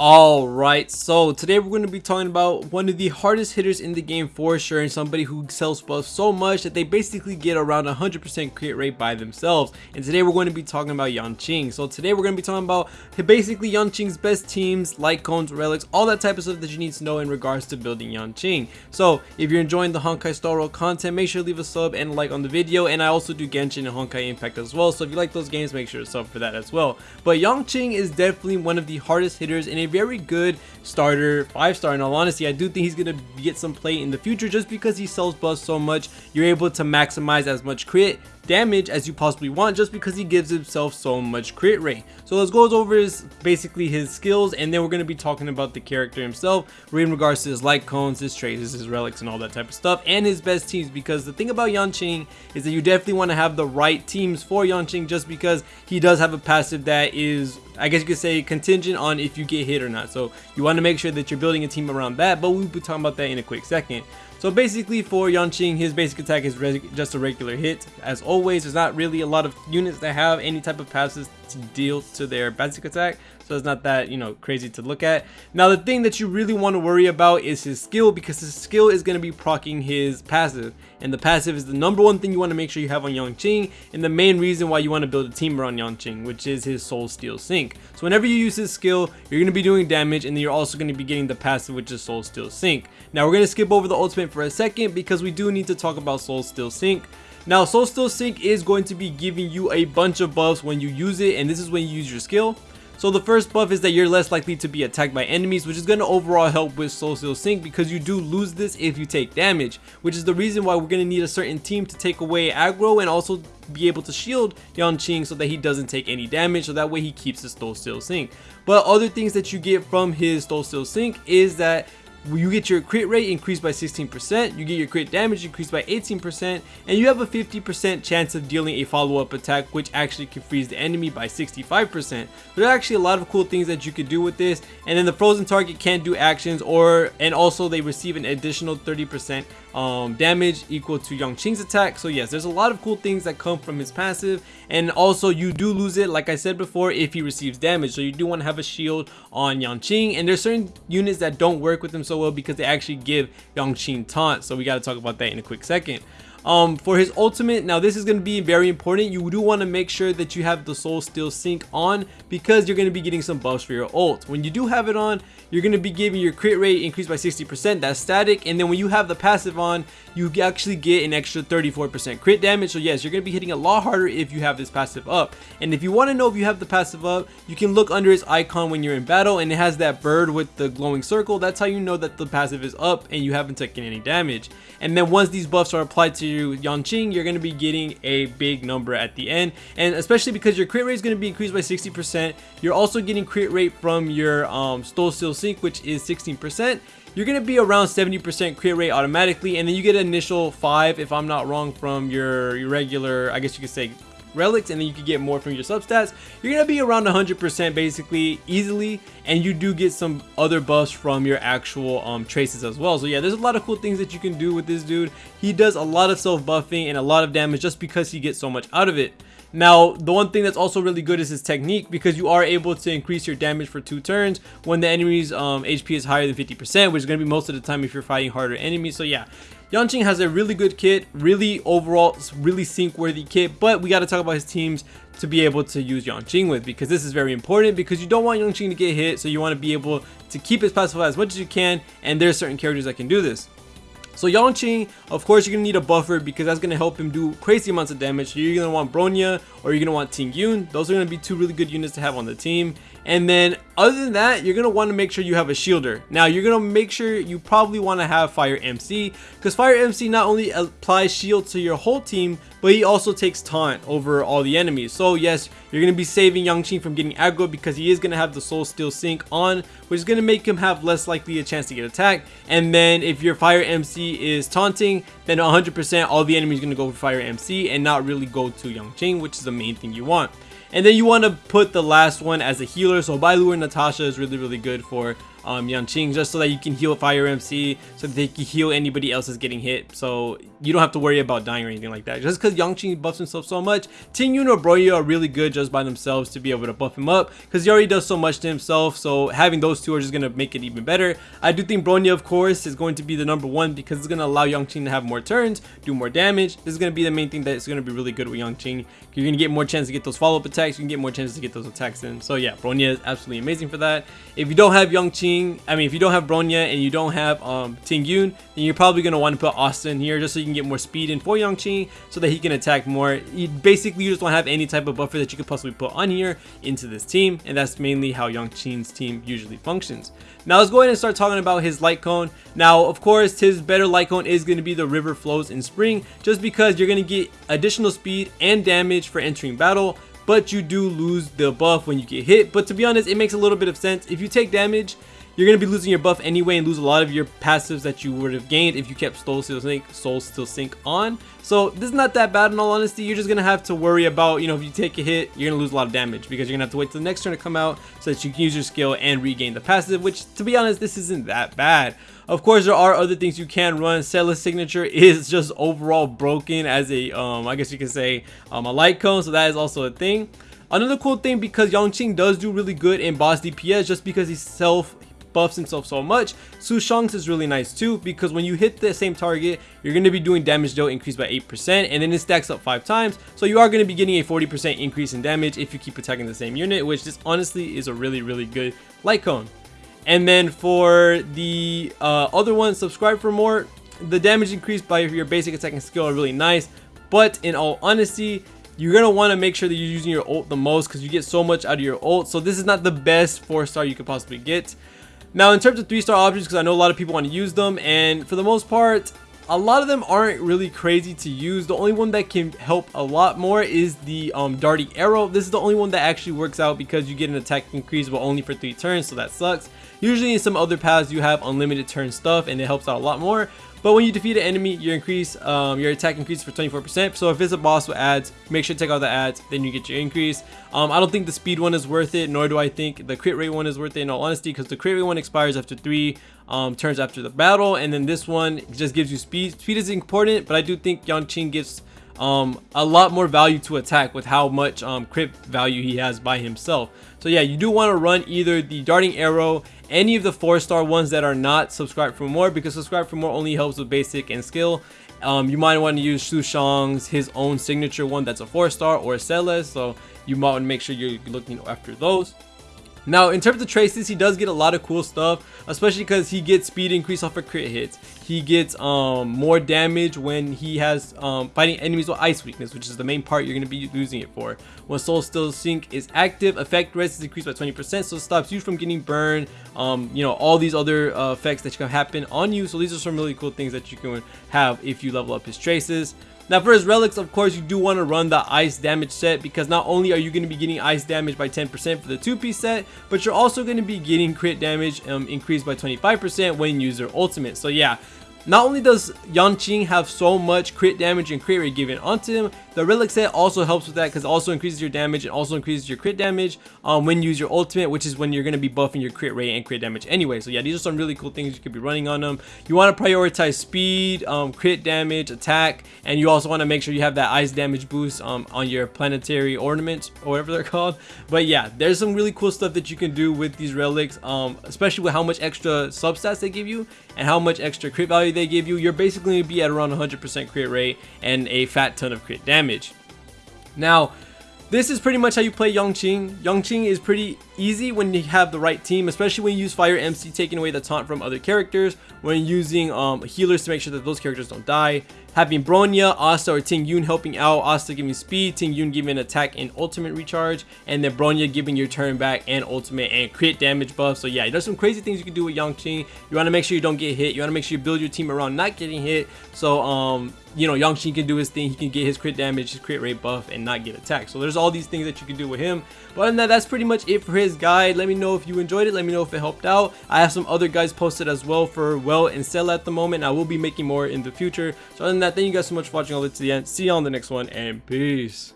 Alright, so today we're going to be talking about one of the hardest hitters in the game for sure and somebody who sells buffs so much that they basically get around 100% crit rate by themselves. And today we're going to be talking about Yanqing. So today we're going to be talking about basically Yanqing's best teams, light cones, relics, all that type of stuff that you need to know in regards to building Yanqing. So if you're enjoying the Honkai Star Rail content, make sure to leave a sub and a like on the video. And I also do Genshin and Honkai Impact as well. So if you like those games, make sure to sub for that as well. But Yanqing is definitely one of the hardest hitters in a very good starter, five star in all honesty. I do think he's going to get some play in the future just because he sells buffs so much. You're able to maximize as much crit damage as you possibly want just because he gives himself so much crit rate. So let's go over his basically his skills and then we're going to be talking about the character himself in regards to his light cones, his traces, his relics and all that type of stuff and his best teams because the thing about Yanqing is that you definitely want to have the right teams for Yanqing just because he does have a passive that is I guess you could say contingent on if you get hit or not. So you want to make sure that you're building a team around that, but we'll be talking about that in a quick second. So basically for Yanqing, his basic attack is just a regular hit. As always, there's not really a lot of units that have any type of passes to deal to their basic attack so it's not that you know crazy to look at. Now the thing that you really want to worry about is his skill because his skill is going to be proccing his passive. And the passive is the number one thing you want to make sure you have on Yanqing and the main reason why you want to build a team around Yanqing which is his soul steel sync. So whenever you use his skill you're going to be doing damage and then you're also going to be getting the passive which is soul steel sync. Now we're going to skip over the ultimate for a second because we do need to talk about soul steel sync now, Soul Steel Sync is going to be giving you a bunch of buffs when you use it, and this is when you use your skill. So the first buff is that you're less likely to be attacked by enemies, which is going to overall help with Soul Steel Sync because you do lose this if you take damage, which is the reason why we're going to need a certain team to take away aggro and also be able to shield Yanqing so that he doesn't take any damage so that way he keeps his Soul Steel Sync. But other things that you get from his Soul Steel Sync is that you get your crit rate increased by 16%, you get your crit damage increased by 18%, and you have a 50% chance of dealing a follow-up attack which actually can freeze the enemy by 65%. There are actually a lot of cool things that you could do with this, and then the frozen target can't do actions or, and also they receive an additional 30% um, damage equal to Yanqing's attack. So yes, there's a lot of cool things that come from his passive, and also you do lose it, like I said before, if he receives damage. So you do want to have a shield on Yanqing, and there's certain units that don't work with him so well because they actually give Yanqing taunt. So we got to talk about that in a quick second. Um, for his ultimate, now this is going to be very important. You do want to make sure that you have the Soul Steel Sync on because you're going to be getting some buffs for your ult. When you do have it on, you're going to be giving your crit rate increased by 60%. That's static. And then when you have the passive on, you actually get an extra 34% crit damage. So yes, you're going to be hitting a lot harder if you have this passive up. And if you want to know if you have the passive up, you can look under his icon when you're in battle and it has that bird with the glowing circle. That's how you know that the passive is up and you haven't taken any damage. And then once these buffs are applied to Yanqing, you're going to be getting a big number at the end. And especially because your crit rate is going to be increased by 60%, you're also getting crit rate from your um, Soul Steel Sync, which is 16% you're going to be around 70% crit rate automatically and then you get an initial 5 if I'm not wrong from your, your regular I guess you could say relics and then you can get more from your substats you're gonna be around 100% basically easily and you do get some other buffs from your actual um, traces as well. So yeah there's a lot of cool things that you can do with this dude. He does a lot of self buffing and a lot of damage just because he gets so much out of it. Now, the one thing that's also really good is his technique because you are able to increase your damage for two turns when the enemy's um, HP is higher than 50%, which is going to be most of the time if you're fighting harder enemies. So yeah, Yanqing has a really good kit, really overall, really sync worthy kit, but we got to talk about his teams to be able to use Yanqing with because this is very important because you don't want Yanqing to get hit, so you want to be able to keep his passive as much as you can, and there's certain characters that can do this. So Yanqing, of course, you're going to need a buffer because that's going to help him do crazy amounts of damage. So you're going to want Bronya or you're going to want Ting Yun. Those are going to be two really good units to have on the team. And then other than that, you're going to want to make sure you have a shielder. Now, you're going to make sure you probably want to have Fire MC because Fire MC not only applies shield to your whole team, but he also takes taunt over all the enemies. So yes, you're going to be saving Yanqing from getting aggro because he is going to have the Soul Steel Sync on, which is going to make him have less likely a chance to get attacked. And then if your Fire MC is taunting, then 100% all the enemies going to go for Fire MC and not really go to Yanqing, which is the main thing you want. And then you want to put the last one as a healer. So Bailu Natasha is really, really good for um, Yanqing just so that you can heal Fire MC so they can heal anybody else that's getting hit. So you don't have to worry about dying or anything like that. Just because Yanqing buffs himself so much, Ting Yun or are really good just by themselves to be able to buff him up because he already does so much to himself. So having those two are just going to make it even better. I do think Bronya, of course, is going to be the number one because it's going to allow Yanqing to have more turns, do more damage. This is going to be the main thing that's going to be really good with Yanqing. You're going to get more chance to get those follow-up attacks. You can get more chances to get those attacks in. So yeah, Bronya is absolutely amazing for that. If you don't have I mean, if you don't have Bronya and you don't have um, then you're probably going to want to put Asta here just so you can get more speed in for Yanqing so that he can attack more. You, basically, you just don't have any type of buffer that you could possibly put on here into this team, and that's mainly how Yanqing's team usually functions. Now let's go ahead and start talking about his light cone. Now, of course, his better light cone is going to be the river flows in spring, just because you're going to get additional speed and damage for entering battle, but you do lose the buff when you get hit. But to be honest, it makes a little bit of sense. If you take damage, you're going to be losing your buff anyway and lose a lot of your passives that you would have gained if you kept Soul Steel Sync, Soul Steel Sync on. So this is not that bad in all honesty. You're just going to have to worry about, you know, if you take a hit, you're going to lose a lot of damage because you're going to have to wait till the next turn to come out so that you can use your skill and regain the passive, which to be honest, this isn't that bad. Of course, there are other things you can run. Seele's signature is just overall broken as a, um, I guess you could say, um, a light cone. So that is also a thing. Another cool thing because Yanqing does do really good in boss DPS just because he's self buffs himself so much. Sushang's is really nice too because when you hit the same target, you're going to be doing damage dealt increased by 8% and then it stacks up 5 times. So you are going to be getting a 40% increase in damage if you keep attacking the same unit, which this honestly is a really, really good light cone. And then for the uh, other one, subscribe for more. The damage increased by your basic attacking skill are really nice. But in all honesty, you're going to want to make sure that you're using your ult the most because you get so much out of your ult. So this is not the best 4 star you could possibly get. Now in terms of 3 star options, because I know a lot of people want to use them and for the most part, a lot of them aren't really crazy to use. The only one that can help a lot more is the um, Darting Arrow. This is the only one that actually works out because you get an attack increase but only for 3 turns, so that sucks. Usually in some other paths you have unlimited turn stuff and it helps out a lot more. But when you defeat an enemy, your increase, um, your attack increases for 24%. So if it's a boss with ads, make sure to take out the ads, then you get your increase. Um, I don't think the speed one is worth it, nor do I think the crit rate one is worth it in all honesty, because the crit rate one expires after three um, turns after the battle, and then this one just gives you speed. Speed is important, but I do think Yanqing gives um, a lot more value to attack with how much um, crit value he has by himself. So yeah, you do want to run either the darting arrow, any of the four star ones that are not subscribed for more because subscribe for more only helps with basic and skill. Um, you might want to use Sushang's his own signature one that's a four star or Seele's, so you might want to make sure you're looking after those. Now, in terms of traces, he does get a lot of cool stuff, especially because he gets speed increase off of crit hits. He gets um, more damage when he has um, fighting enemies with ice weakness, which is the main part you're going to be using it for. When Soul Steel Sync is active, effect rest is increased by 20%, so it stops you from getting burned, um, you know, all these other uh, effects that can happen on you. So these are some really cool things that you can have if you level up his traces. Now for his relics, of course, you do want to run the ice damage set because not only are you going to be getting ice damage by 10% for the two-piece set, but you're also going to be getting crit damage um, increased by 25% when you use their ultimate. So yeah, not only does Yanqing have so much crit damage and crit rate given onto him, the relic set also helps with that because it also increases your damage and also increases your crit damage um, when you use your ultimate, which is when you're going to be buffing your crit rate and crit damage anyway. So yeah, these are some really cool things you could be running on them. You want to prioritize speed, um, crit damage, attack, and you also want to make sure you have that ice damage boost um, on your planetary ornaments or whatever they're called. But yeah, there's some really cool stuff that you can do with these relics, um, especially with how much extra substats they give you and how much extra crit value they give you, you're basically going to be at around 100% crit rate and a fat ton of crit damage. Now, this is pretty much how you play Yanqing. Yanqing is pretty easy when you have the right team, especially when you use Fire MC taking away the taunt from other characters, when using um, healers to make sure that those characters don't die, having Bronya, Asta, or Ting Yun helping out, Asta giving speed, Ting Yun giving attack and ultimate recharge, and then Bronya giving your turn back and ultimate and crit damage buff. So yeah, there's some crazy things you can do with Yanqing. You want to make sure you don't get hit. You want to make sure you build your team around not getting hit. So um, you know, Yanqing can do his thing. He can get his crit damage, his crit rate buff, and not get attacked. So there's all these things that you can do with him. But that, that's pretty much it for his guide. Let me know if you enjoyed it. Let me know if it helped out. I have some other guys posted as well for well and sell at the moment. I will be making more in the future. So other than that, thank you guys so much for watching all the way to the end. See you on the next one, and peace.